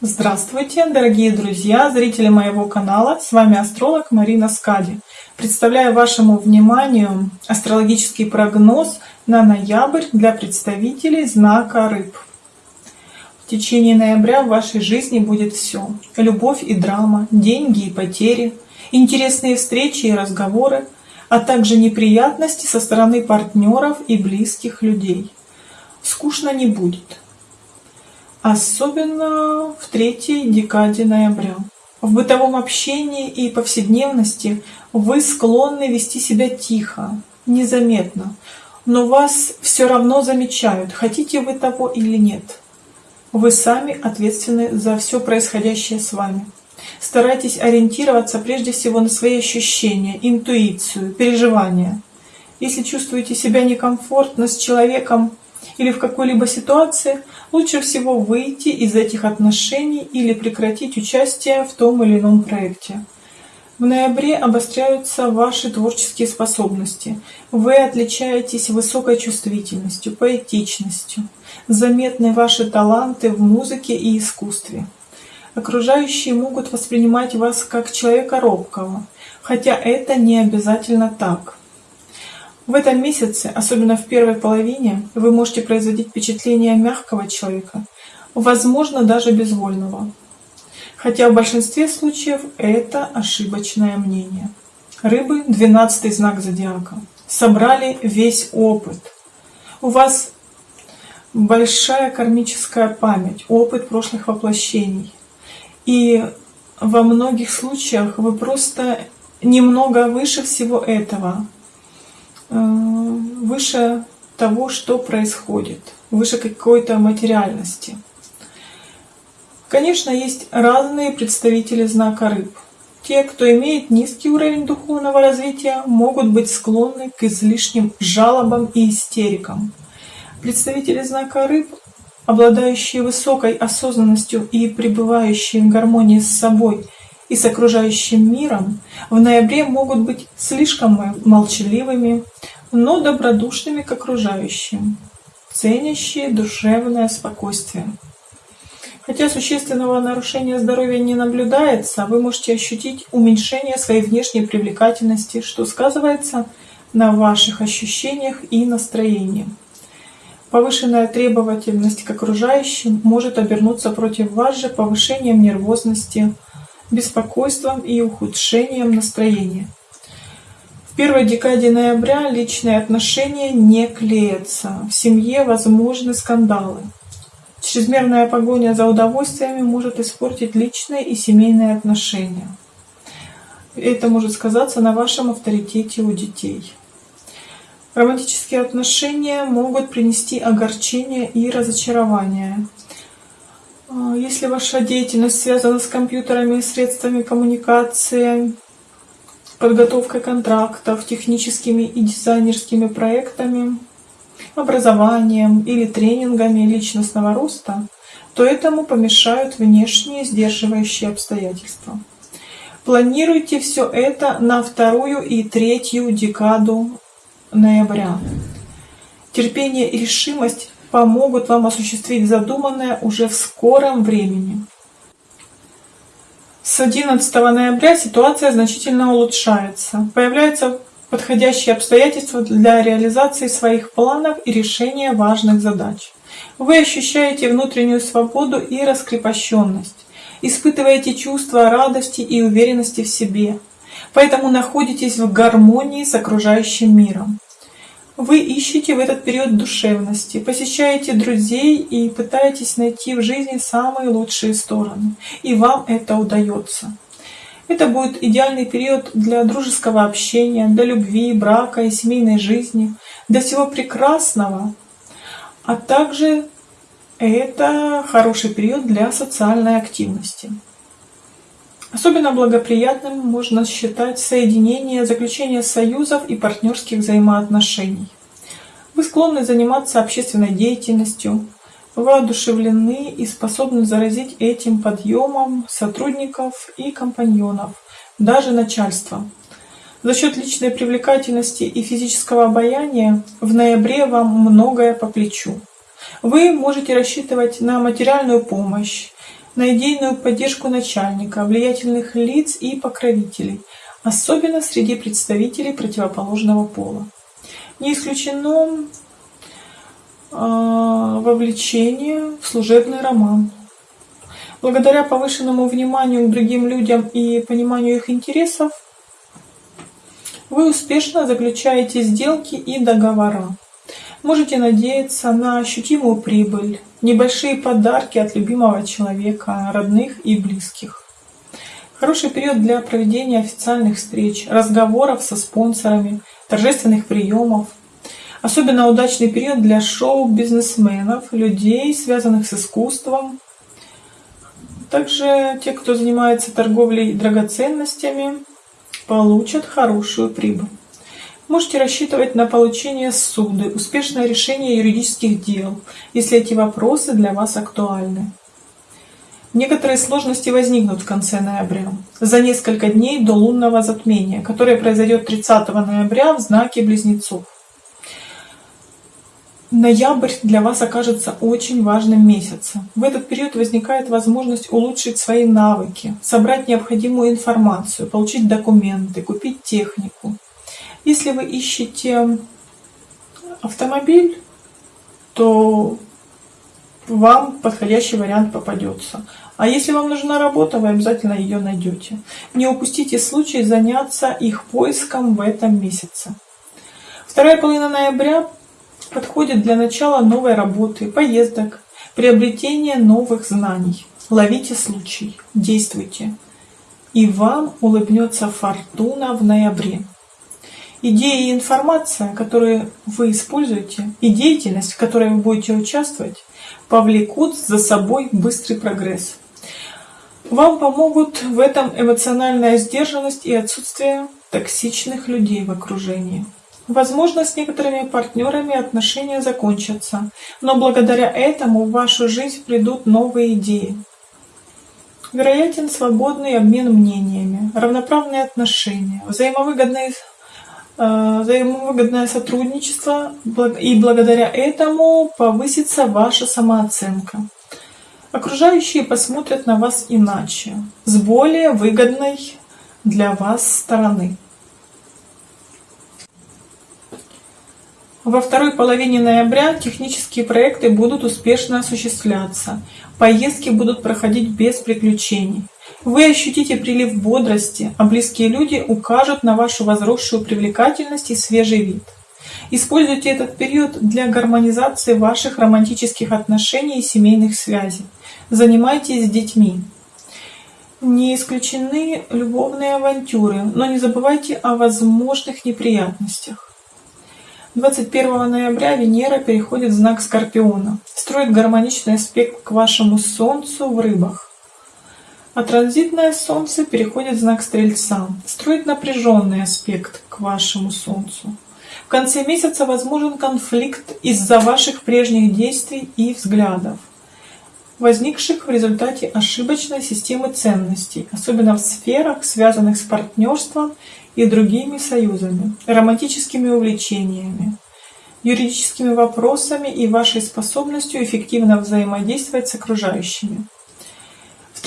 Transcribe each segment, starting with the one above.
Здравствуйте, дорогие друзья, зрители моего канала. С вами астролог Марина Скади. Представляю вашему вниманию астрологический прогноз на ноябрь для представителей знака Рыб. В течение ноября в вашей жизни будет все. Любовь и драма, деньги и потери, интересные встречи и разговоры, а также неприятности со стороны партнеров и близких людей. Скучно не будет особенно в третьей декаде ноября. В бытовом общении и повседневности вы склонны вести себя тихо, незаметно, но вас все равно замечают, хотите вы того или нет. Вы сами ответственны за все происходящее с вами. Старайтесь ориентироваться прежде всего на свои ощущения, интуицию, переживания. Если чувствуете себя некомфортно с человеком, или в какой-либо ситуации, лучше всего выйти из этих отношений или прекратить участие в том или ином проекте. В ноябре обостряются ваши творческие способности. Вы отличаетесь высокой чувствительностью, поэтичностью. Заметны ваши таланты в музыке и искусстве. Окружающие могут воспринимать вас как человека робкого, хотя это не обязательно так. В этом месяце, особенно в первой половине, вы можете производить впечатление мягкого человека, возможно, даже безвольного. Хотя в большинстве случаев это ошибочное мнение. Рыбы — двенадцатый знак зодиака. Собрали весь опыт. У вас большая кармическая память, опыт прошлых воплощений. И во многих случаях вы просто немного выше всего этого, выше того, что происходит, выше какой-то материальности. Конечно, есть разные представители знака рыб. Те, кто имеет низкий уровень духовного развития, могут быть склонны к излишним жалобам и истерикам. Представители знака рыб, обладающие высокой осознанностью и пребывающие в гармонии с собой и с окружающим миром, в ноябре могут быть слишком молчаливыми, но добродушными к окружающим, ценящие душевное спокойствие. Хотя существенного нарушения здоровья не наблюдается, вы можете ощутить уменьшение своей внешней привлекательности, что сказывается на ваших ощущениях и настроении. Повышенная требовательность к окружающим может обернуться против вас же повышением нервозности, беспокойством и ухудшением настроения первой декаде ноября личные отношения не клеятся. В семье возможны скандалы. Чрезмерная погоня за удовольствиями может испортить личные и семейные отношения. Это может сказаться на вашем авторитете у детей. Романтические отношения могут принести огорчение и разочарование. А, если ваша деятельность связана с компьютерами и средствами коммуникации, подготовкой контрактов, техническими и дизайнерскими проектами, образованием или тренингами личностного роста, то этому помешают внешние сдерживающие обстоятельства. Планируйте все это на вторую и третью декаду ноября. Терпение и решимость помогут вам осуществить задуманное уже в скором времени. С 11 ноября ситуация значительно улучшается. Появляются подходящие обстоятельства для реализации своих планов и решения важных задач. Вы ощущаете внутреннюю свободу и раскрепощенность, испытываете чувство радости и уверенности в себе, поэтому находитесь в гармонии с окружающим миром. Вы ищете в этот период душевности, посещаете друзей и пытаетесь найти в жизни самые лучшие стороны. И вам это удается. Это будет идеальный период для дружеского общения, для любви, брака и семейной жизни, для всего прекрасного. А также это хороший период для социальной активности. Особенно благоприятным можно считать соединение, заключение союзов и партнерских взаимоотношений. Вы склонны заниматься общественной деятельностью, воодушевлены и способны заразить этим подъемом сотрудников и компаньонов, даже начальство. За счет личной привлекательности и физического обаяния в ноябре вам многое по плечу. Вы можете рассчитывать на материальную помощь, на идейную поддержку начальника, влиятельных лиц и покровителей, особенно среди представителей противоположного пола. Не исключено э, вовлечение в служебный роман. Благодаря повышенному вниманию к другим людям и пониманию их интересов, вы успешно заключаете сделки и договора. Можете надеяться на ощутимую прибыль, небольшие подарки от любимого человека, родных и близких. Хороший период для проведения официальных встреч, разговоров со спонсорами, торжественных приемов. Особенно удачный период для шоу-бизнесменов, людей, связанных с искусством. Также те, кто занимается торговлей драгоценностями, получат хорошую прибыль. Можете рассчитывать на получение суды, успешное решение юридических дел, если эти вопросы для вас актуальны. Некоторые сложности возникнут в конце ноября, за несколько дней до лунного затмения, которое произойдет 30 ноября в знаке Близнецов. Ноябрь для вас окажется очень важным месяцем. В этот период возникает возможность улучшить свои навыки, собрать необходимую информацию, получить документы, купить технику. Если вы ищете автомобиль, то вам подходящий вариант попадется. А если вам нужна работа, вы обязательно ее найдете. Не упустите случай заняться их поиском в этом месяце. Вторая половина ноября подходит для начала новой работы, поездок, приобретения новых знаний. Ловите случай, действуйте. И вам улыбнется фортуна в ноябре. Идеи и информация, которые вы используете, и деятельность, в которой вы будете участвовать, повлекут за собой быстрый прогресс. Вам помогут в этом эмоциональная сдержанность и отсутствие токсичных людей в окружении. Возможно, с некоторыми партнерами отношения закончатся, но благодаря этому в вашу жизнь придут новые идеи. Вероятен свободный обмен мнениями, равноправные отношения, взаимовыгодные взаимовыгодное сотрудничество, и благодаря этому повысится ваша самооценка. Окружающие посмотрят на вас иначе, с более выгодной для вас стороны. Во второй половине ноября технические проекты будут успешно осуществляться, поездки будут проходить без приключений. Вы ощутите прилив бодрости, а близкие люди укажут на вашу возросшую привлекательность и свежий вид. Используйте этот период для гармонизации ваших романтических отношений и семейных связей. Занимайтесь с детьми. Не исключены любовные авантюры, но не забывайте о возможных неприятностях. 21 ноября Венера переходит в знак Скорпиона, строит гармоничный аспект к вашему Солнцу в рыбах а транзитное Солнце переходит в знак Стрельца, строит напряженный аспект к вашему Солнцу. В конце месяца возможен конфликт из-за ваших прежних действий и взглядов, возникших в результате ошибочной системы ценностей, особенно в сферах, связанных с партнерством и другими союзами, романтическими увлечениями, юридическими вопросами и вашей способностью эффективно взаимодействовать с окружающими.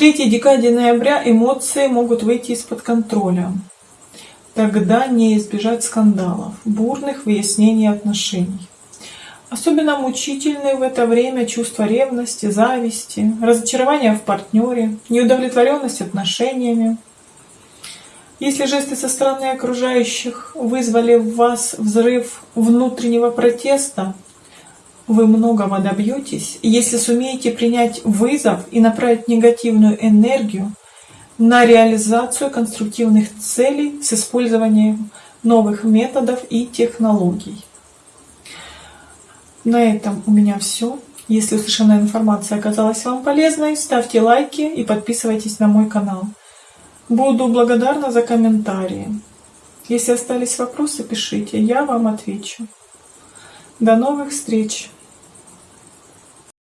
Третьей декаде ноября эмоции могут выйти из-под контроля. Тогда не избежать скандалов, бурных выяснений отношений. Особенно мучительны в это время чувство ревности, зависти, разочарования в партнере, неудовлетворенность отношениями. Если жесты со стороны окружающих вызвали в вас взрыв внутреннего протеста, вы многого добьетесь, если сумеете принять вызов и направить негативную энергию на реализацию конструктивных целей с использованием новых методов и технологий. На этом у меня все. Если услышанная информация оказалась вам полезной, ставьте лайки и подписывайтесь на мой канал. Буду благодарна за комментарии. Если остались вопросы, пишите, я вам отвечу. До новых встреч!